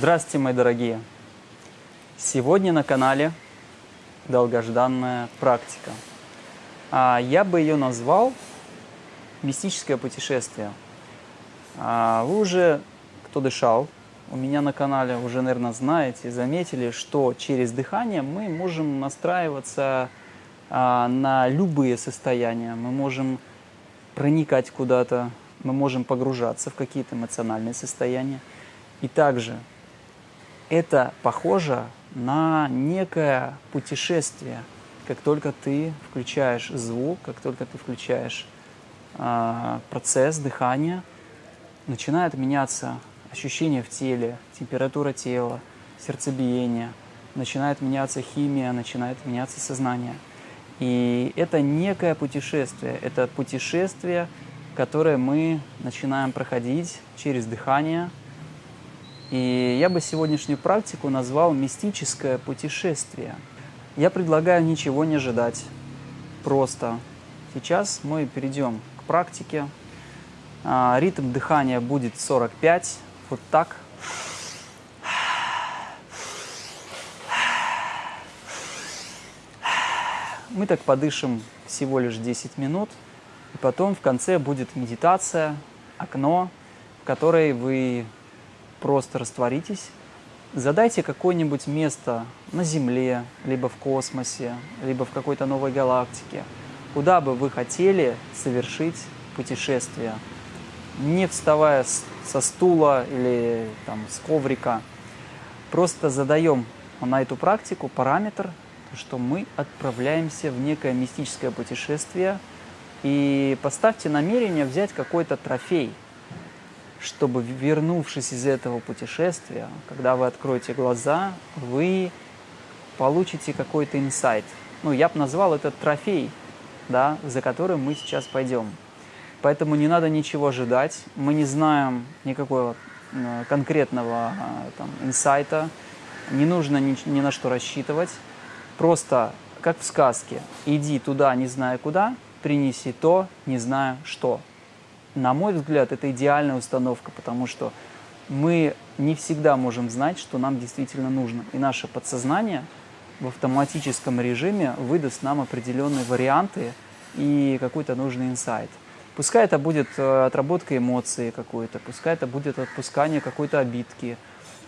Здравствуйте, мои дорогие! Сегодня на канале долгожданная практика. А я бы ее назвал «Мистическое путешествие». А вы уже, кто дышал, у меня на канале уже, наверное, знаете, заметили, что через дыхание мы можем настраиваться а, на любые состояния. Мы можем проникать куда-то, мы можем погружаться в какие-то эмоциональные состояния. И также это похоже на некое путешествие. Как только ты включаешь звук, как только ты включаешь э, процесс дыхания, начинает меняться ощущение в теле, температура тела, сердцебиение, начинает меняться химия, начинает меняться сознание. И это некое путешествие, это путешествие, которое мы начинаем проходить через дыхание – и я бы сегодняшнюю практику назвал «мистическое путешествие». Я предлагаю ничего не ожидать, просто. Сейчас мы перейдем к практике. А, ритм дыхания будет 45, вот так. Мы так подышим всего лишь 10 минут, и потом в конце будет медитация, окно, в которой вы просто растворитесь, задайте какое-нибудь место на Земле, либо в космосе, либо в какой-то новой галактике, куда бы вы хотели совершить путешествие, не вставая со стула или там, с коврика. Просто задаем на эту практику параметр, что мы отправляемся в некое мистическое путешествие, и поставьте намерение взять какой-то трофей – чтобы, вернувшись из этого путешествия, когда вы откроете глаза, вы получите какой-то инсайт. Ну, я бы назвал это трофей, да, за которым мы сейчас пойдем. Поэтому не надо ничего ожидать. Мы не знаем никакого э, конкретного э, там, инсайта. Не нужно ни, ни на что рассчитывать. Просто, как в сказке, иди туда, не зная куда, принеси то, не зная что на мой взгляд, это идеальная установка, потому что мы не всегда можем знать, что нам действительно нужно. И наше подсознание в автоматическом режиме выдаст нам определенные варианты и какой-то нужный инсайт. Пускай это будет э, отработка эмоций какой-то, пускай это будет отпускание какой-то обидки,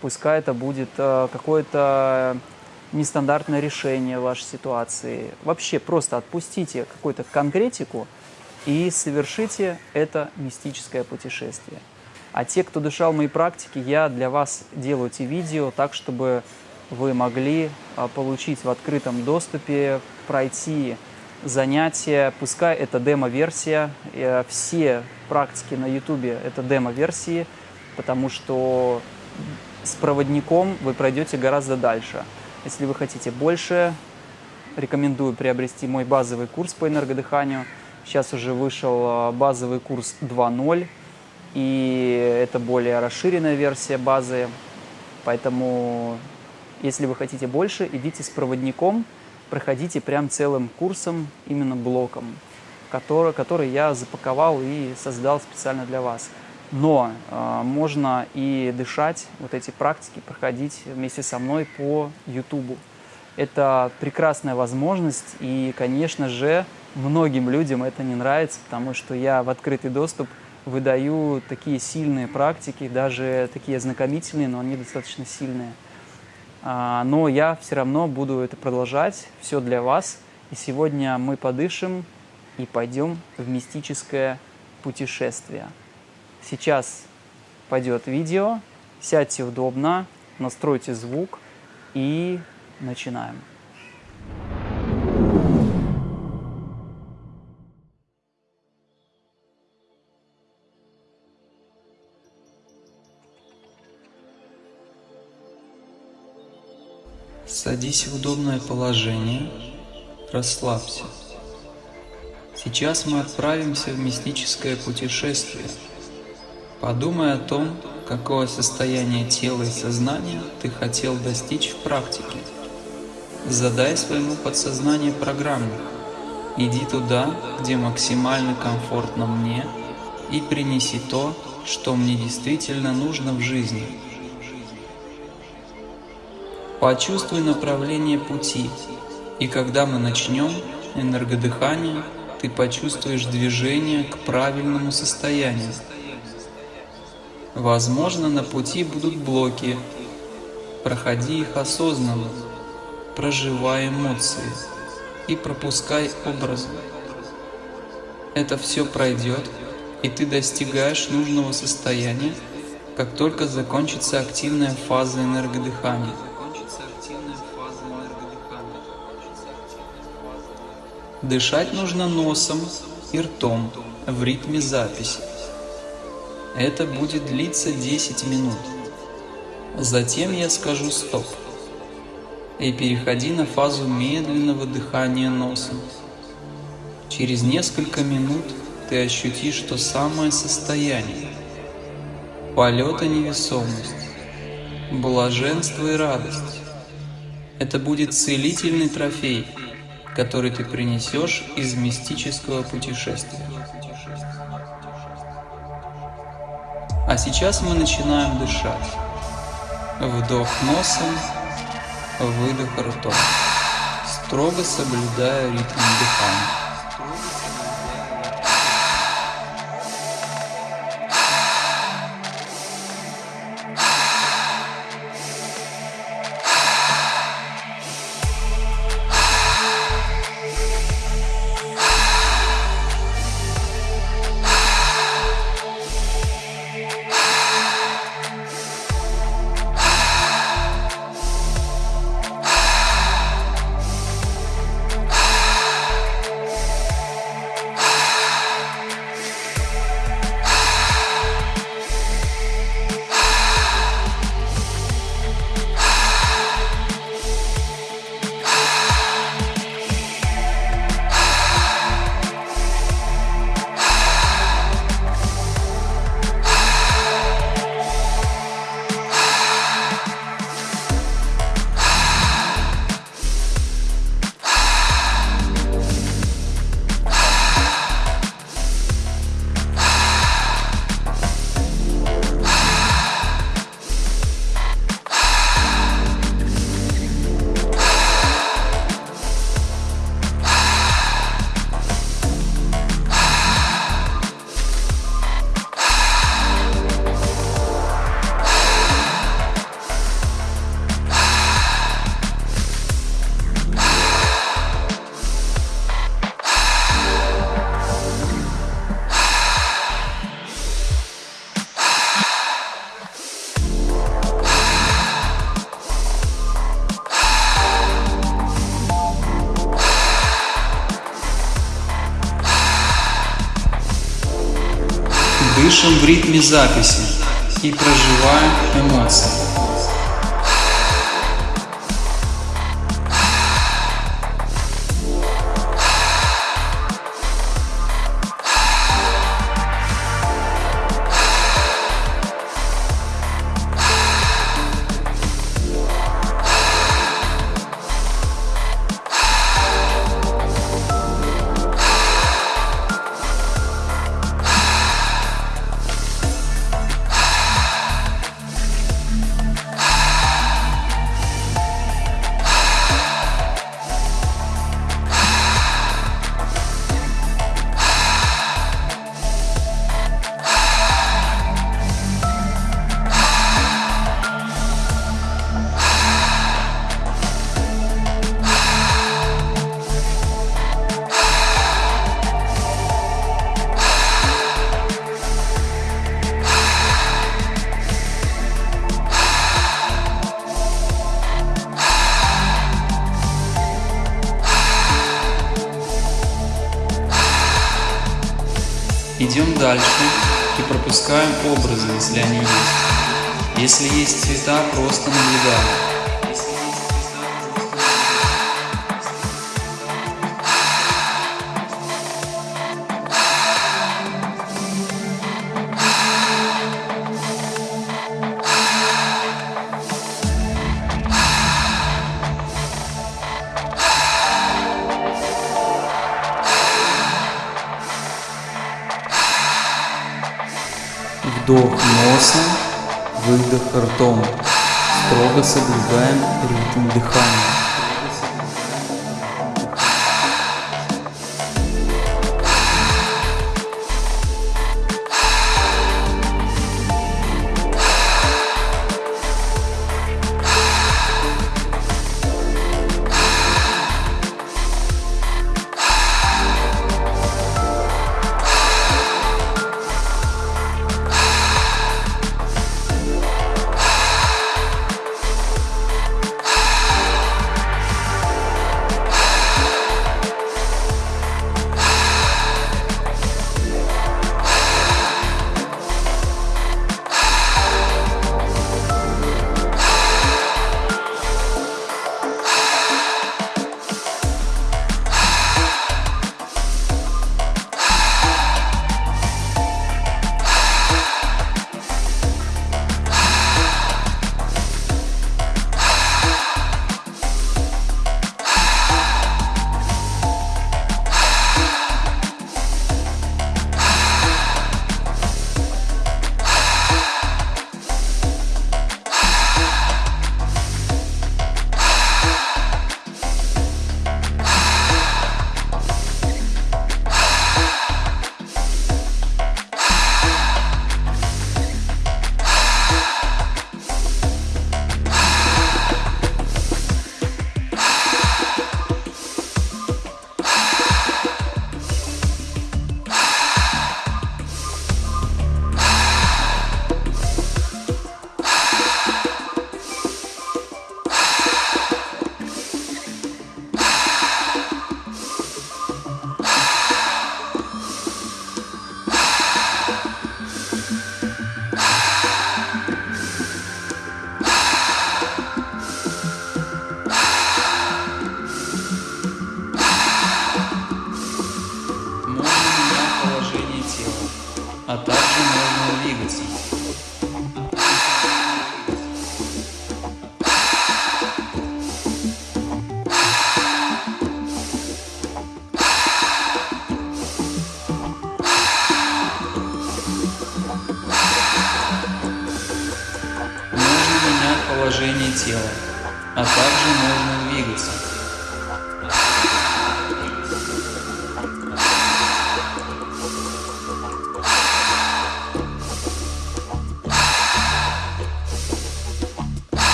пускай это будет э, какое-то нестандартное решение вашей ситуации. Вообще просто отпустите какую-то конкретику, и совершите это мистическое путешествие. А те, кто дышал мои практики, я для вас делаю эти видео так, чтобы вы могли а, получить в открытом доступе, пройти занятия, пускай это демо-версия, э, все практики на YouTube это демо-версии, потому что с проводником вы пройдете гораздо дальше. Если вы хотите больше, рекомендую приобрести мой базовый курс по энергодыханию – Сейчас уже вышел а, базовый курс 2.0, и это более расширенная версия базы. Поэтому, если вы хотите больше, идите с проводником, проходите прям целым курсом, именно блоком, который, который я запаковал и создал специально для вас. Но э, можно и дышать, вот эти практики проходить вместе со мной по YouTube. Это прекрасная возможность, и, конечно же, многим людям это не нравится, потому что я в открытый доступ выдаю такие сильные практики, даже такие ознакомительные, но они достаточно сильные. А, но я все равно буду это продолжать, все для вас. И сегодня мы подышим и пойдем в мистическое путешествие. Сейчас пойдет видео, сядьте удобно, настройте звук и начинаем. Садись в удобное положение, расслабься. Сейчас мы отправимся в мистическое путешествие. Подумай о том, какое состояние тела и сознания ты хотел достичь в практике. Задай своему подсознанию программу. Иди туда, где максимально комфортно мне, и принеси то, что мне действительно нужно в жизни. Почувствуй направление пути, и когда мы начнем энергодыхание, ты почувствуешь движение к правильному состоянию. Возможно, на пути будут блоки. Проходи их осознанно, проживай эмоции и пропускай образы. Это все пройдет, и ты достигаешь нужного состояния, как только закончится активная фаза энергодыхания. Дышать нужно носом и ртом в ритме записи. Это будет длиться 10 минут. Затем я скажу «стоп» и переходи на фазу медленного дыхания носом. Через несколько минут ты ощутишь то самое состояние – полета невесомость, блаженство и радость. Это будет целительный трофей, который ты принесешь из мистического путешествия. А сейчас мы начинаем дышать. Вдох носом, выдох ртом, строго соблюдая ритм дыхания. Записи и проживаем эмоции. Идем дальше и пропускаем образы, если они есть. Если есть цвета, просто наблюдаем. Вдох носом, выдох ртом, Строго соблюдаем ритм дыхания.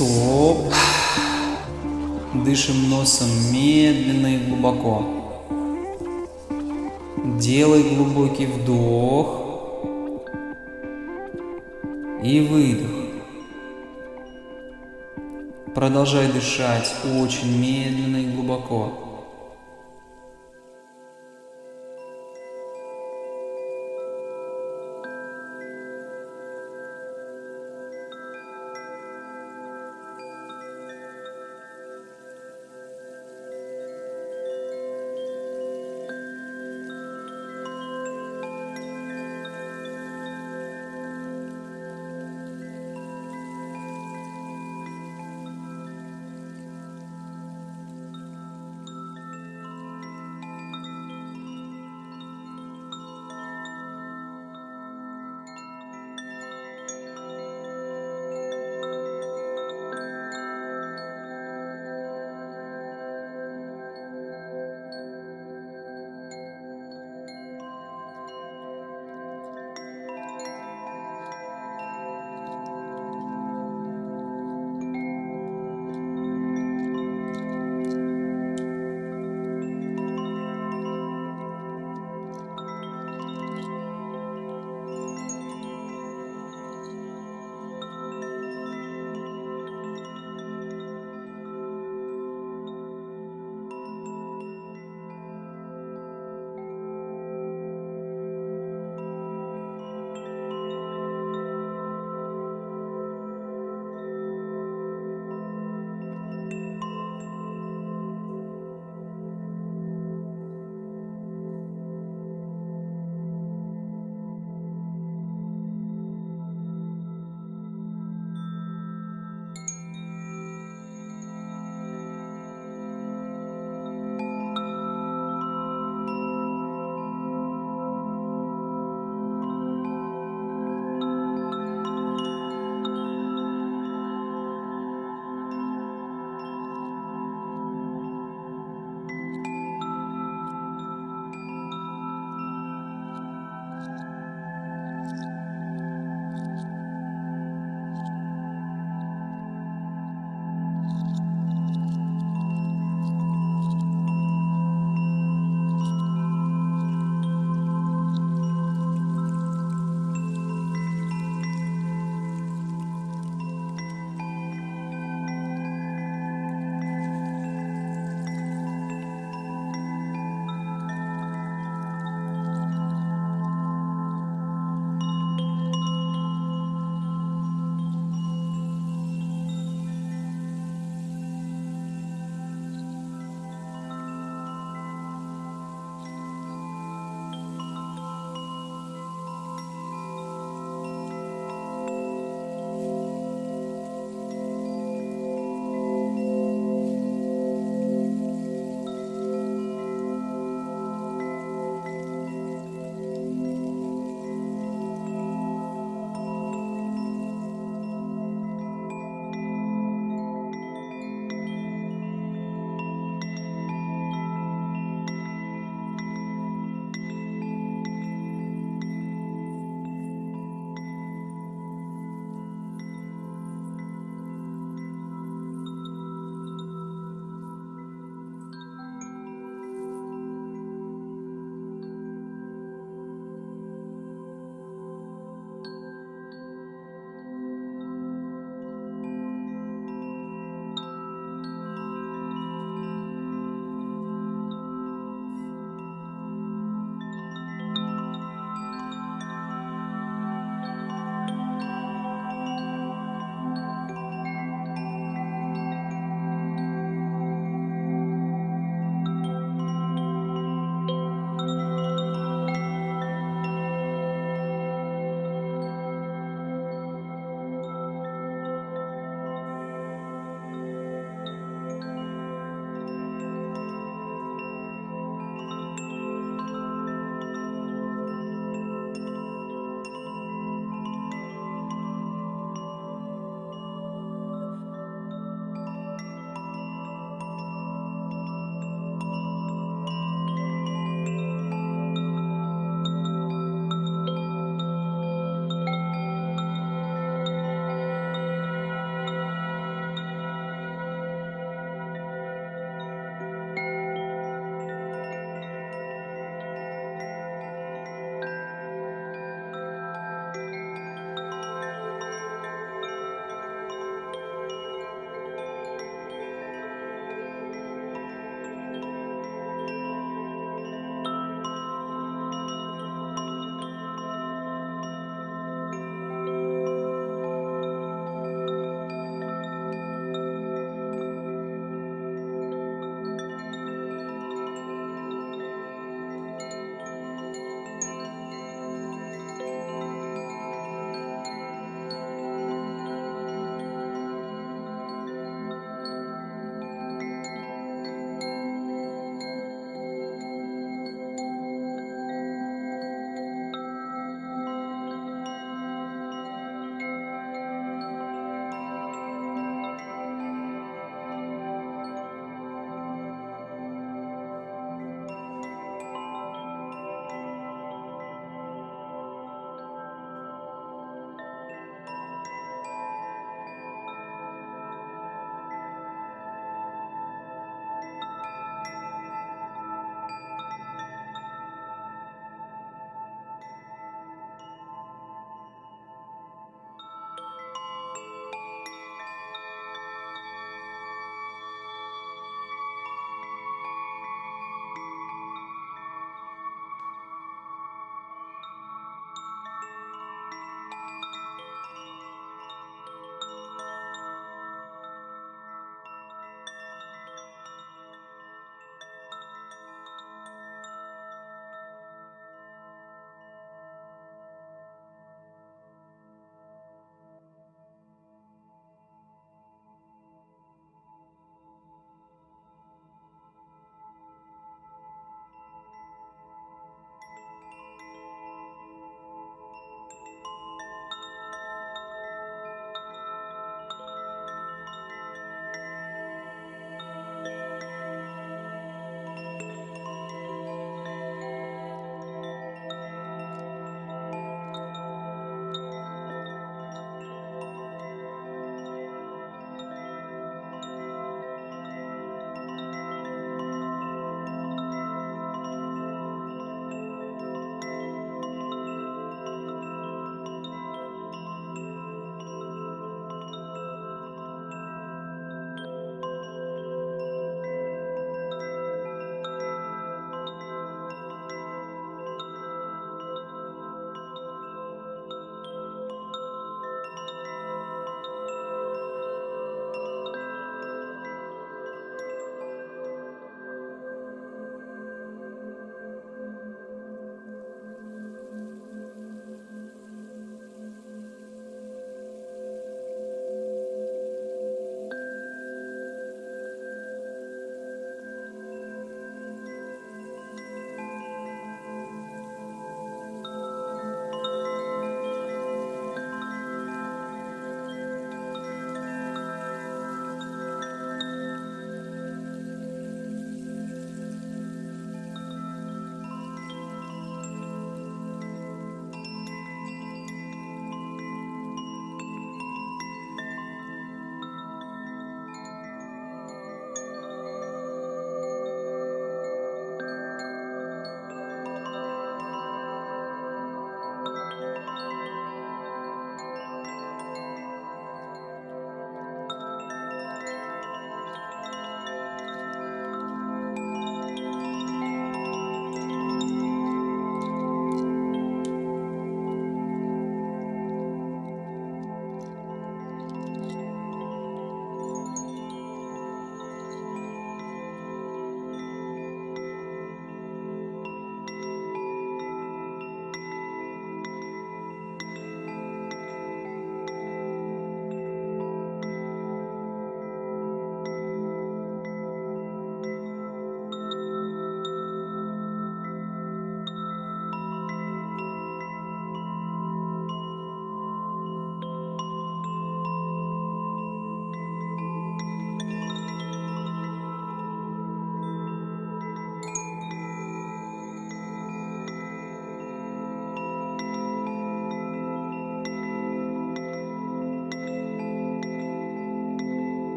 Стоп. Дышим носом медленно и глубоко. Делай глубокий вдох и выдох. Продолжай дышать очень медленно и глубоко.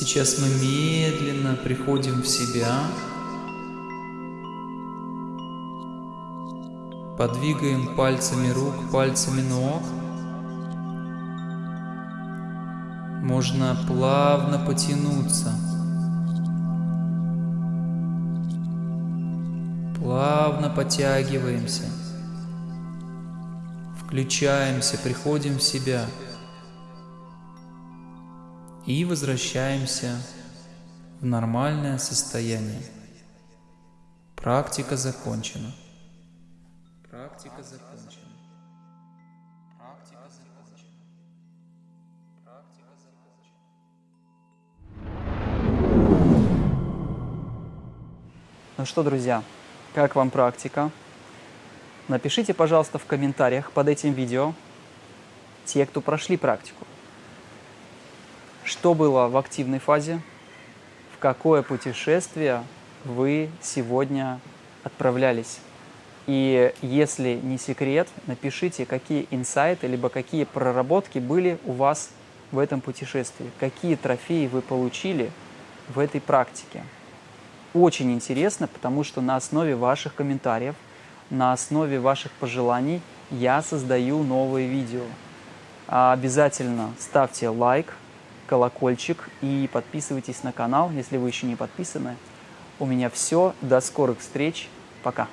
Сейчас мы медленно приходим в себя, подвигаем пальцами рук, пальцами ног. Можно плавно потянуться. Плавно потягиваемся. Включаемся, приходим в себя. И возвращаемся в нормальное состояние. Практика закончена. Практика закончена. Ну что, друзья, как вам практика? Напишите, пожалуйста, в комментариях под этим видео те, кто прошли практику. Что было в активной фазе? В какое путешествие вы сегодня отправлялись? И если не секрет, напишите, какие инсайты, либо какие проработки были у вас в этом путешествии, какие трофеи вы получили в этой практике. Очень интересно, потому что на основе ваших комментариев, на основе ваших пожеланий я создаю новые видео. А обязательно ставьте лайк, колокольчик и подписывайтесь на канал, если вы еще не подписаны. У меня все. До скорых встреч. Пока.